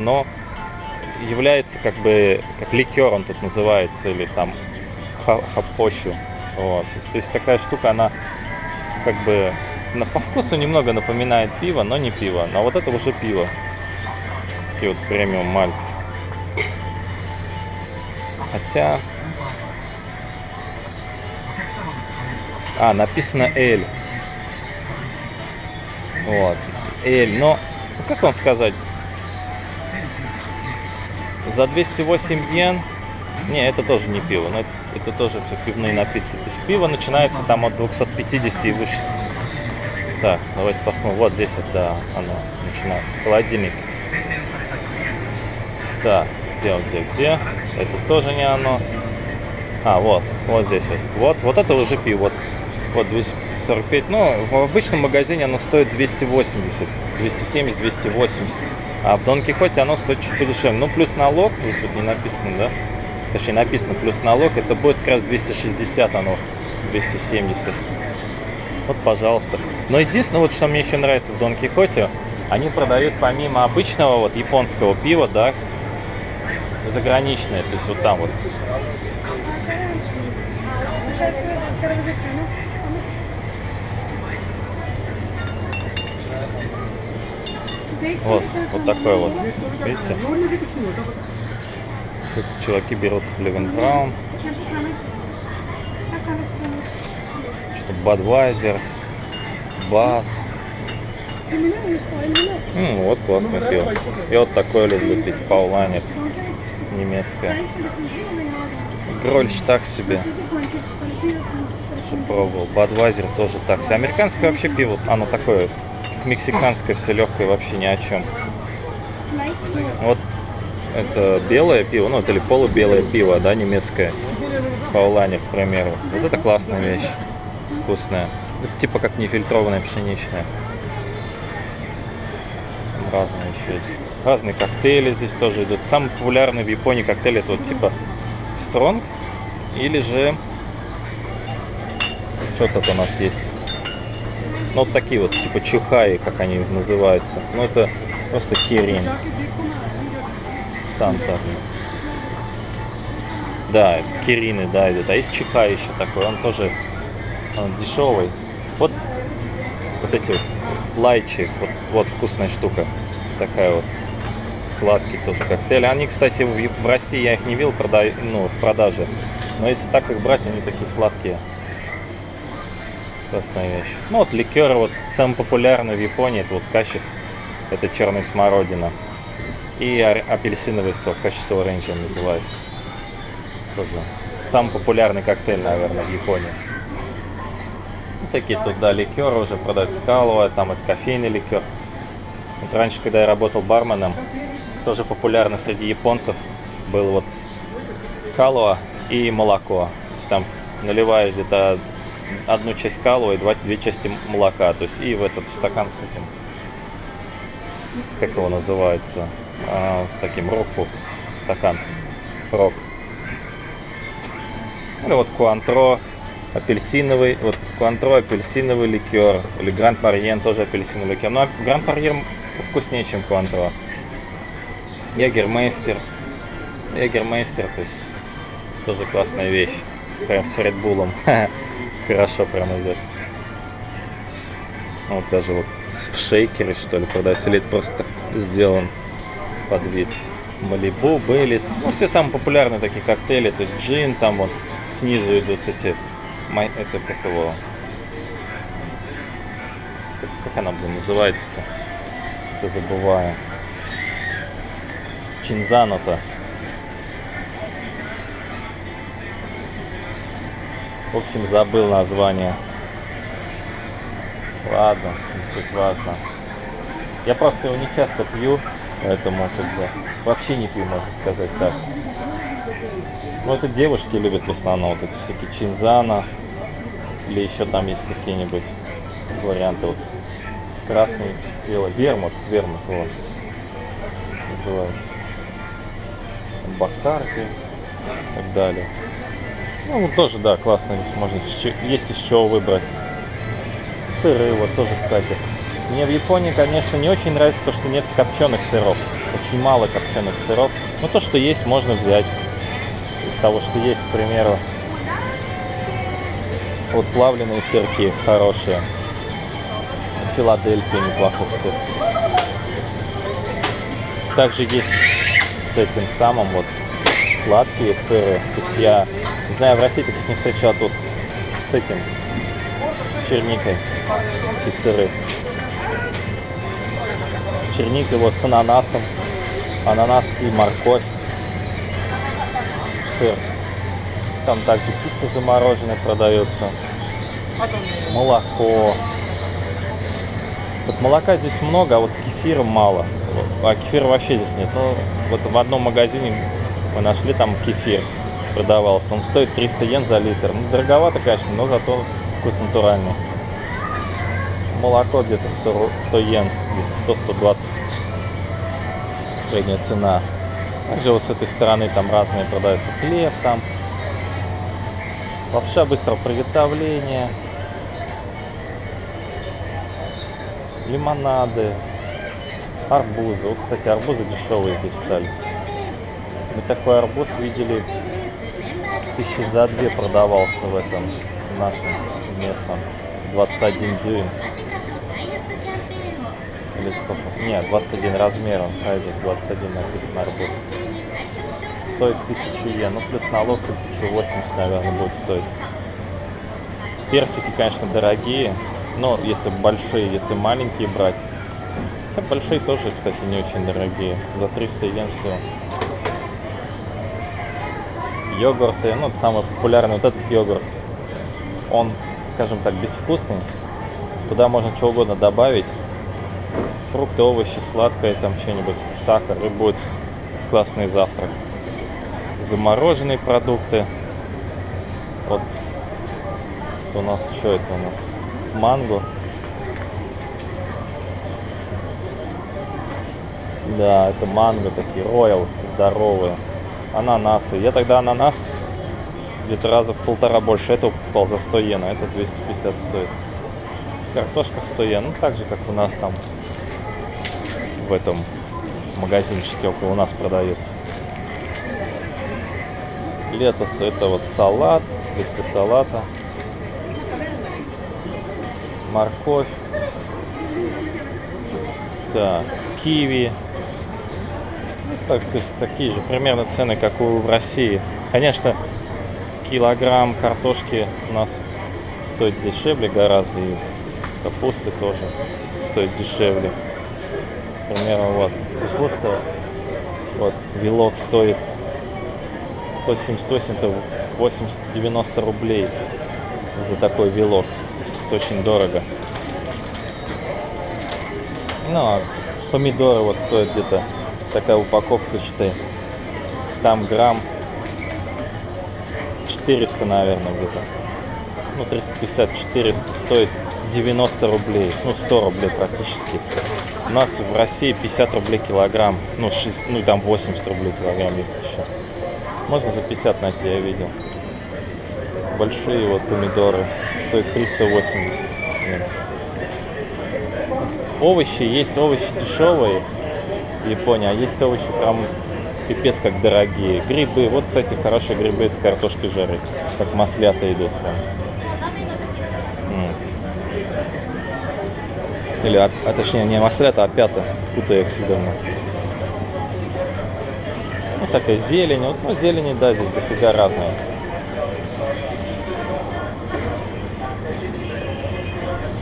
но является как бы, как ликер он тут называется, или там ха- хапощу. Вот. То есть такая штука, она как бы на, по вкусу немного напоминает пиво, но не пиво. Но вот это уже пиво. Такие вот премиум мальцы. Хотя... А, написано L. Вот. L. Но, ну, как вам сказать? За 208 йен... Не, это тоже не пиво, но это, это тоже все пивные напитки. То есть пиво начинается там от 250 и выше. Так, давайте посмотрим. Вот здесь вот, да, оно начинается. Холодильник. Так, где, где, где? Это тоже не оно. А, вот, вот здесь вот. Вот, вот это уже пиво. Вот, вот 245. Ну, в обычном магазине оно стоит 280. 270, 280. А в Дон Кихоте оно стоит чуть подешевле. Ну, плюс налог, здесь вот не написано, да? Точнее, написано плюс налог, это будет как раз 260, оно 270. Вот, пожалуйста. Но единственное, вот что мне еще нравится в Дон Кихоте, они продают помимо обычного вот японского пива, да, заграничное, то есть вот там вот. Вот, вот такой вот. Видите? Тут чуваки берут Левен Браун, что-то Бадвайзер, Бас. М, вот классное пиво. Я вот такое люблю пить, Пауланер, немецкое. Грольш так себе, что пробовал. Бадвайзер тоже так себе. Американское вообще пиво, оно такое, как мексиканское, все легкое, вообще ни о чем. Вот это белое пиво, ну это или полубелое пиво, да, немецкое. Паулане, к примеру. Вот это классная вещь. Вкусная. Это типа как нефильтрованная пшеничная. Там разные еще есть. Разные коктейли здесь тоже идут. Самый популярный в Японии коктейль это вот типа Стронг. Или же... Что тут у нас есть? Ну вот такие вот, типа чухаи, как они называются. Ну это просто кирин. Санта. Да, это Кирины, да, идет. А есть Чика еще такой, он тоже он дешевый. Вот, вот эти вот лайчи, вот, вот вкусная штука. Такая вот. Сладкий тоже коктейль. Они, кстати, в, в России я их не видел прода... ну, в продаже. Но если так их брать, они такие сладкие. Классная вещь. Ну вот ликер, вот самый популярный в Японии, это вот кашис. Это черная смородина и апельсиновый сок, качество оранжа называется. Тоже самый популярный коктейль, наверное, в Японии. Ну, всякие тут, да, ликеры уже продаются, каловая, там это кофейный ликер. Вот раньше, когда я работал барменом, тоже популярно среди японцев был вот калуа и молоко. То есть там наливаешь где-то одну часть и два, две части молока. То есть и в этот в стакан с этим, с, как его называется, а, с таким року стакан рок. Или вот куантро апельсиновый, вот куантро апельсиновый ликер, или гранд марьен тоже апельсиновый ликер. Но гранд марьен вкуснее, чем куантро. Ягермейстер. Ягермейстер, то есть тоже классная вещь. Прям с Редбулом. Хорошо прям идет. Вот даже вот в шейкере что ли продается, или просто сделан под вид. Малибу, Бейлис. Ну, все самые популярные такие коктейли. То есть джин, там вот снизу идут эти... Это как его... Как, как она, блин, называется-то? Все забываю. Чинзано-то. В общем, забыл название. Ладно, не суть важно. Я просто его не часто пью. Поэтому как бы вообще не пью, можно сказать так. Ну, это девушки любят в основном вот эти всякие чинзана. Или еще там есть какие-нибудь варианты. Вот красный, белый, вермут, вермут, вот. Называется. Бакарди и так далее. Ну, тоже, да, классно здесь можно, есть из чего выбрать. Сыры, вот тоже, кстати, Мне в Японии, конечно, не очень нравится то, что нет копченых сыров. Очень мало копченых сыров. Но то, что есть, можно взять. Из того, что есть, к примеру, вот плавленые сырки хорошие. Филадельфия неплохой сыр. Также есть с этим самым вот сладкие сыры. То есть я не знаю, в России таких не встречал тут с этим, с черникой и сыры. С черникой, вот с ананасом. Ананас и морковь. Сыр. Там также пицца замороженная продается. Молоко. Вот молока здесь много, а вот кефира мало. А кефира вообще здесь нет. Ну, вот в одном магазине мы нашли там кефир продавался. Он стоит 300 йен за литр. Ну, дороговато, конечно, но зато вкус натуральный. Молоко где-то 100, 100 йен, где-то 100-120. Средняя цена. Также вот с этой стороны там разные продаются. Хлеб там. Лапша быстрого приготовления. Лимонады. Арбузы. Вот, кстати, арбузы дешевые здесь стали. Мы такой арбуз видели тысячи за две продавался в этом нашем местном. 21 дюйм. Или сколько? Нет, 21 размер, он сайзус 21 написано арбуз. Стоит 1000 йен, ну плюс налог 1080, наверное, будет стоить. Персики, конечно, дорогие, но если большие, если маленькие брать, хотя большие тоже, кстати, не очень дорогие. За 300 йен все йогурты, ну, самый популярный вот этот йогурт, он, скажем так, безвкусный. Туда можно что угодно добавить. Фрукты, овощи, сладкое, там что-нибудь, сахар, и будет классный завтрак. Замороженные продукты. Вот у нас, что это у нас? Манго. Да, это манго такие, роял, здоровые ананасы. Я тогда ананас где-то раза в полтора больше этого покупал за 100 йен, а это 250 стоит. Картошка 100 йен, ну так же, как у нас там в этом магазинчике около нас продается. Летос это вот салат, листья салата, морковь, так, киви, так, то есть такие же примерно цены, как у в России. Конечно, килограмм картошки у нас стоит дешевле гораздо, и капусты тоже стоит дешевле. Примерно вот капуста, вот вилок стоит 170, 80, 90 рублей за такой вилок. То есть это очень дорого. Ну, а помидоры вот стоят где-то такая упаковка, считай. Там грамм 400, наверное, где-то. Ну, 350-400 стоит 90 рублей. Ну, 100 рублей практически. У нас в России 50 рублей килограмм. Ну, 6, ну там 80 рублей килограмм есть еще. Можно за 50 найти, я видел. Большие вот помидоры. Стоят 380. Нет. Овощи, есть овощи дешевые Японии, а есть овощи прям пипец как дорогие. Грибы, вот, кстати, хорошие грибы с картошкой жарить, как маслята идут прям. Или, а, а точнее, не маслята, а пята, путаю их всегда. Ну, всякая зелень, вот, ну, зелени, да, здесь дофига разная.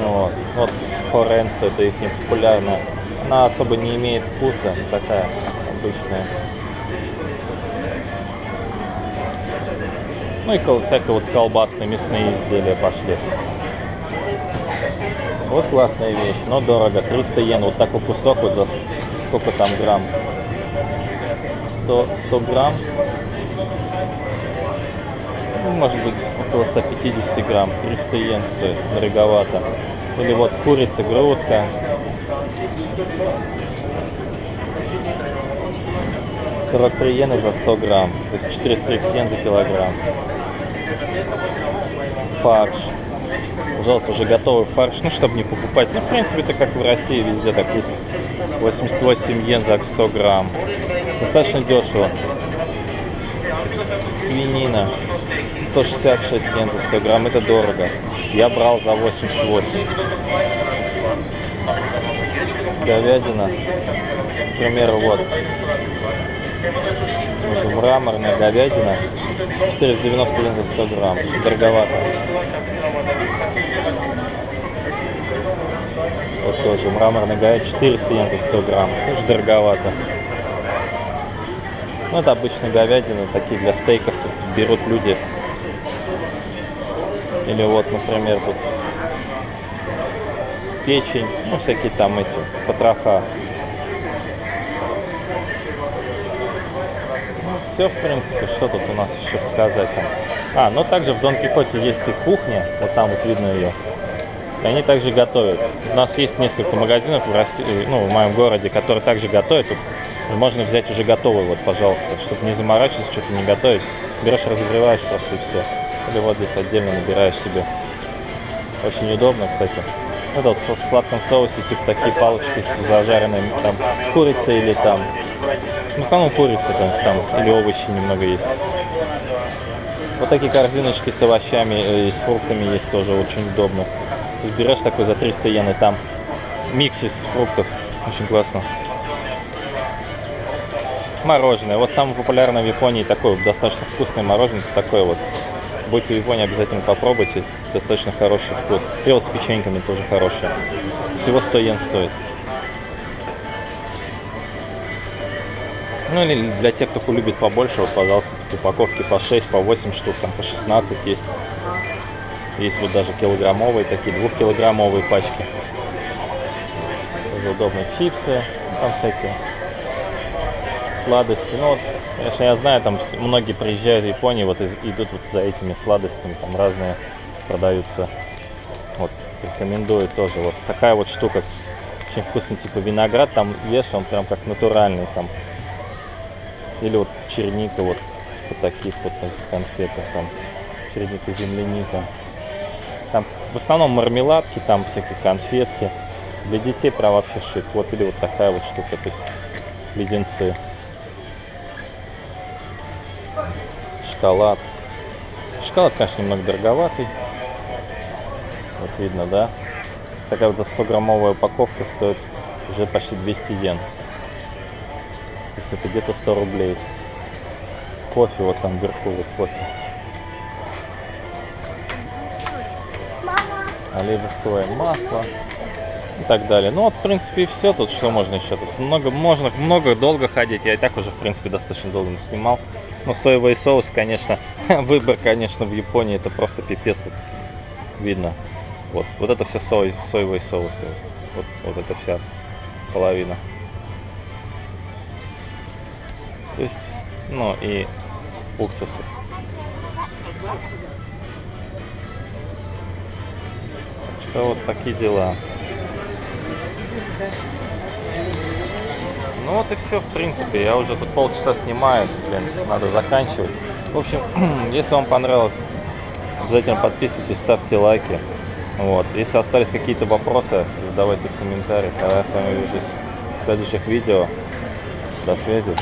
Ну, вот, вот, хоренсо, это их популярная она особо не имеет вкуса, такая обычная. Ну и всякие вот колбасные мясные изделия пошли. Вот классная вещь, но дорого. 300 йен. Вот такой кусок вот за сколько там грамм? 100, 100 грамм? Ну, может быть, около 150 грамм. 300 йен стоит. Дороговато. Или вот курица, грудка. 43 йены за 100 грамм, то есть 430 йен за килограмм. Фарш. Пожалуйста, уже готовый фарш, ну, чтобы не покупать. Ну, в принципе, это как в России, везде так есть. 88 йен за 100 грамм. Достаточно дешево. Свинина. 166 йен за 100 грамм. Это дорого. Я брал за 88. Говядина. К примеру, вот. вот мраморная говядина. 490 йен за 100 грамм. Дороговато. Вот тоже мраморный говядина 400 йен за 100 грамм. Тоже дороговато. Ну, это обычная говядина, такие для стейков тут берут люди. Или вот, например, тут печень, ну, всякие там эти потроха. Ну, все, в принципе, что тут у нас еще показать там. А, ну также в Дон Кихоте есть и кухня, вот там вот видно ее. И они также готовят. У нас есть несколько магазинов в, России, ну, в моем городе, которые также готовят. Тут можно взять уже готовый, вот, пожалуйста, чтобы не заморачиваться, что-то не готовить. Берешь, разогреваешь просто и все. Или вот здесь отдельно набираешь себе. Очень удобно, кстати. Это вот в сладком соусе, типа такие палочки с зажаренной там курицей или там... В основном курица, то есть там, или овощи немного есть. Вот такие корзиночки с овощами э, и с фруктами есть тоже очень удобно. Берешь такой за 300 йен и там микс из фруктов. Очень классно. Мороженое. Вот самое популярное в Японии такое достаточно вкусное мороженое. Такое вот. Будете в Японии, обязательно попробуйте. Достаточно хороший вкус. И вот с печеньками тоже хорошие. Всего 100 йен стоит. Ну или для тех, кто любит побольше, вот, пожалуйста, тут упаковки по 6, по 8 штук, там по 16 есть. Есть вот даже килограммовые, такие двухкилограммовые пачки. Тоже удобно. Чипсы, там всякие сладости. Ну вот, конечно, я знаю, там многие приезжают в Японию, вот идут вот за этими сладостями, там разные продаются. Вот, рекомендую тоже. Вот такая вот штука, очень вкусный, типа виноград, там ешь, он прям как натуральный там. Или вот черника, вот типа таких вот из конфетах, там черника, земляника. Там в основном мармеладки, там всякие конфетки. Для детей прям вообще шик. Вот или вот такая вот штука, то есть леденцы. Шоколад. Шоколад, конечно, немного дороговатый. Вот видно, да? Такая вот за 100 граммовая упаковка стоит уже почти 200 йен. То есть это где-то 100 рублей. Кофе вот там вверху, вот кофе. Оливковое масло и так далее. Ну вот, в принципе, и все тут, что можно еще. Тут много, можно много долго ходить. Я и так уже, в принципе, достаточно долго снимал. Но соевый соус, конечно, выбор, конечно, в Японии это просто пипец. Видно. Вот, вот это все сой, соевые соусы. Вот, вот это вся половина. То есть, ну и уксусы. Что вот такие дела. Ну вот и все, в принципе. Я уже тут полчаса снимаю, блин, надо заканчивать. В общем, если вам понравилось, обязательно подписывайтесь, ставьте лайки. Вот. Если остались какие-то вопросы, задавайте в комментариях. А я с вами увижусь в следующих видео. До связи.